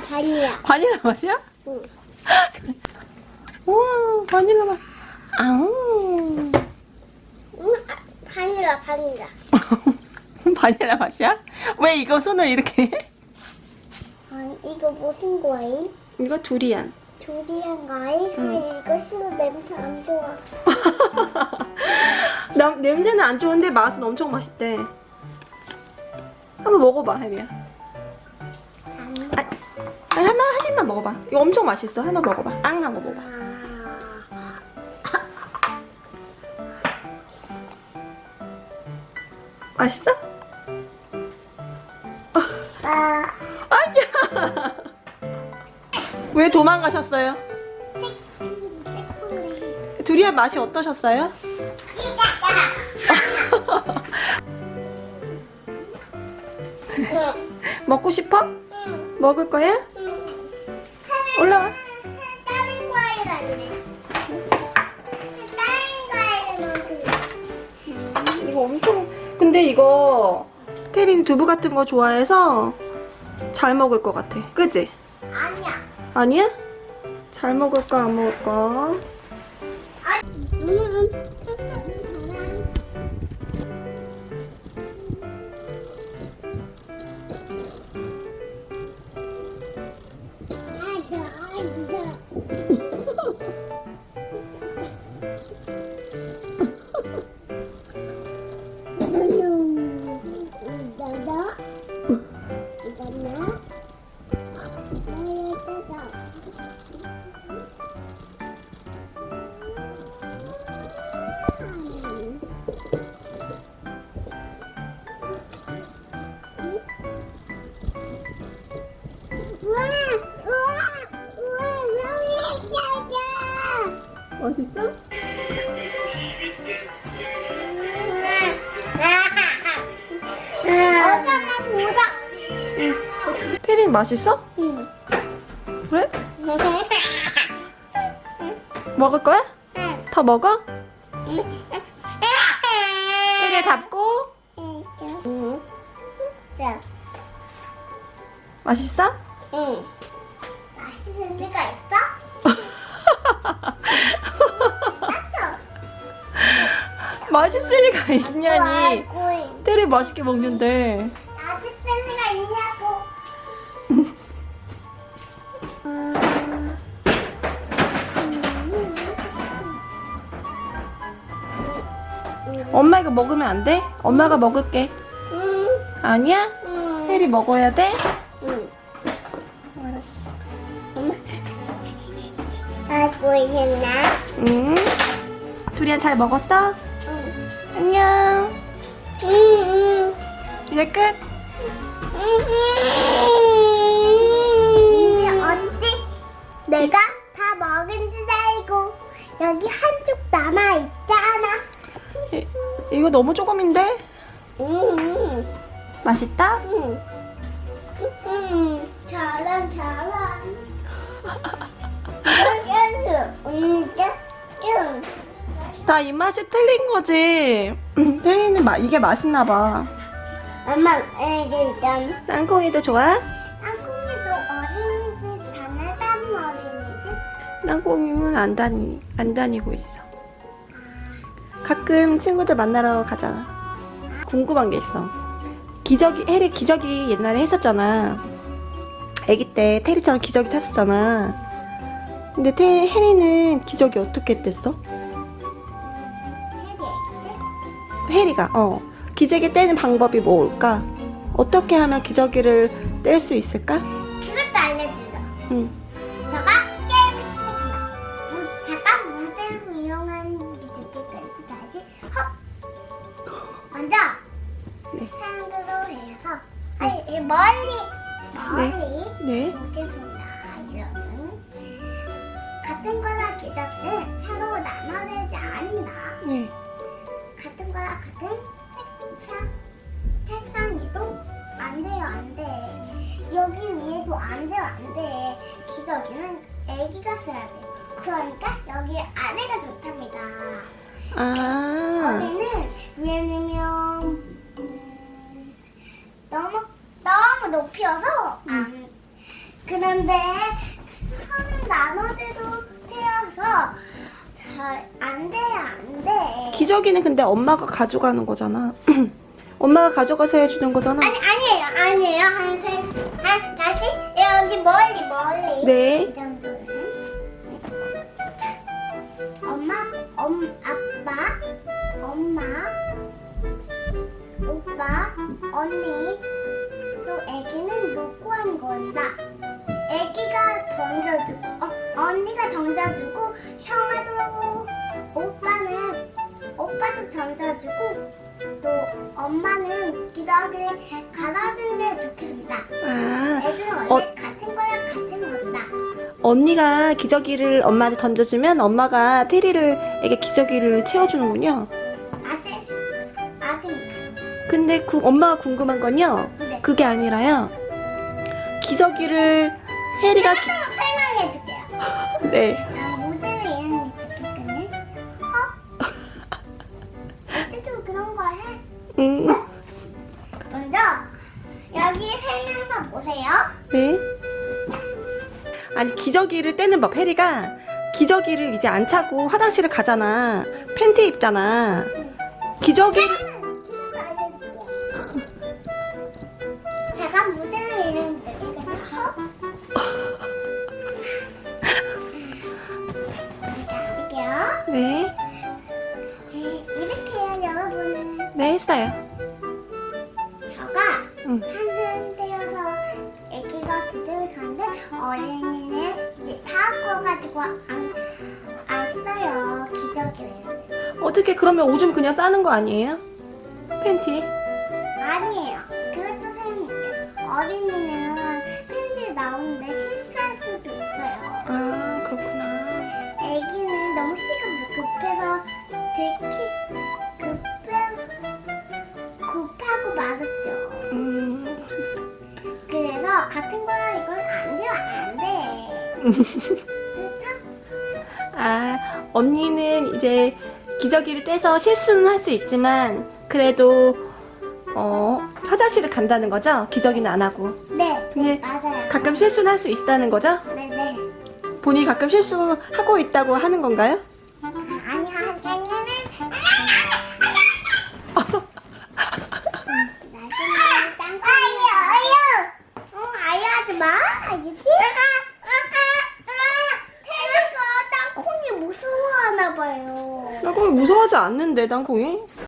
바닐라 바닐라. 바닐라 맛이야? 응. 우와 바닐라 맛. 아우. 응, 아, 바닐라 바닐라. 바닐라 맛이야? 왜 이거 손을 이렇게 해? 아니 이거 무슨 거임? 이거 두리안. 조리한 거임? 아니 이거 싫어 냄새 안 좋아. 남, 냄새는 안 좋은데 맛은 엄청 맛있대. 한번 먹어봐, 혜리야. 안 아, 아, 먹어봐. 이거 엄청 맛있어. 한번 먹어봐. 앙 하고 먹어봐. 맛있어? 아, 아니야. 왜 도망가셨어요? 두리안 맛이 어떠셨어요? 먹고 싶어? 응, 먹을 거야? 응. 올라와. 다른 과일 아니네. 다른 먹을래. 이거 엄청 근데 이거 태린 두부 같은 거 좋아해서 잘 먹을 것 같아 그지? 아니야. 아니야? 잘 먹을까 안 먹을까? 음. 우 보자. 태린 맛있어? 응. 그래? 먹을 거야? 더 먹어? 태리 잡고 자, 맛있어? 응. 맛있을 리가 있냐니 아이고, 태리 맛있게 먹는데 맛있을 리가 있냐고. 엄마 이거 먹으면 안 돼? 엄마가 먹을게 응, 아니야? 응, 태리 먹어야 돼? 응. 알았어 아이고, 있나? 응 두리안 잘 먹었어? 응, 안녕 응, 응. 이제 끝 이제 어디? 내가 다 먹은 줄 알고 여기 한쪽 남아 있잖아. 이, 이거 너무 조금인데? 응, 맛있다? 응, 응. 잘한 잘한. 응. 다 입맛이 틀린 거지 태리는 마, 이게 맛있나 봐 엄마 애기 있잖아. 땅콩이도 좋아? 땅콩이도 어린이집 다나다는 어린이집? 땅콩이는 안 다니 안 다니고 있어. 가끔 친구들 만나러 가잖아. 궁금한 게 있어. 기저귀 해리 기저귀 옛날에 했었잖아. 아기 때 테리처럼 기저귀 찼었잖아. 근데 테, 해리는 기저귀 어떻게 뗐어? 해리가 어 기저귀 떼는 방법이 뭘까? 어떻게 하면 기저귀를 뗄 수 있을까? 그것도 알려주자. 응. 저가 게임을 시작한다. 무, 잠깐 무대를 이용한 미적기까지 다시 헉! 먼저 네. 한글로 해서 아니 이 멀리 멀리 네. 보겠습니다. 이러면 같은 거나 기저귀는 새로 나눠내지 않는다. 네. 같은 거랑 같은 책상 책상 이동 안 돼요 안 돼. 여기 위에도 안 돼요 안 돼. 기저귀는 애기가 써야 돼. 그러니까 여기 안에가 좋답니다. 아. 어디는 왜냐면 음, 너무 너무 너무 높이여서 안 그런데 선은 나눠져도 잘안 돼요 안 돼. 기저귀는 근데 엄마가 가져가는 거잖아. 엄마가 가져가서 해주는 거잖아. 아니 아니에요. 아니에요. 한세 아 다시? 여기 멀리 멀리. 네. 엄마 엄 아빠 엄마 오빠 언니. 또 애기는 놓고 한 거다. 애기가 던져주고 어, 언니가 던져주고 형아도 오빠도 던져주고 또 엄마는 기저귀를 갈아주는 게 좋겠습니다. 아, 애들은 원래 어. 같은 거야 같은 거다. 언니가 기저귀를 엄마한테 던져주면 엄마가 테리를 에게 기저귀를 채워주는군요. 아직 아직 근데 구- 엄마가 궁금한 건요. 네. 그게 아니라요. 기저귀를 해리가 기- 조금 설명해 줄게요. 네. 아니 기저귀를 떼는 법 해리가 기저귀를 이제 안 차고 화장실을 가잖아. 팬티 입잖아. 기저귀 제가 모델을 이해는 좋겠거든요. 할게요. 네. 이렇게 여러분은. 네 했어요. 저가 응. 가지고 안, 안 써요. 기저귀를 어떻게 그러면 오줌 그냥 싸는 거 아니에요? 팬티? 아니에요. 그것도 설명해요. 어린이는 팬티 나오는데 실수할 수도 있어요. 아 그렇구나. 애기는 너무 시간 급해서 급하고 말았죠. 음, 그래서 같은 거야. 이건 안 돼요. 안돼. 그렇죠? 아 언니는 이제 기저귀를 떼서 실수는 할 수 있지만 그래도 어 화장실을 간다는 거죠? 기저귀는 안 하고. 네, 근데 맞아요. 가끔 실수는 할 수 있다는 거죠? 네네. 본인이 가끔 실수하고 있다고 하는 건가요? 아니 한나중에 땅콩 아유 아유 어 아유 하지 마 알겠지? 태우가 땅콩이 무서워하나 봐요 땅콩이 무서워하지 않는데 땅콩이?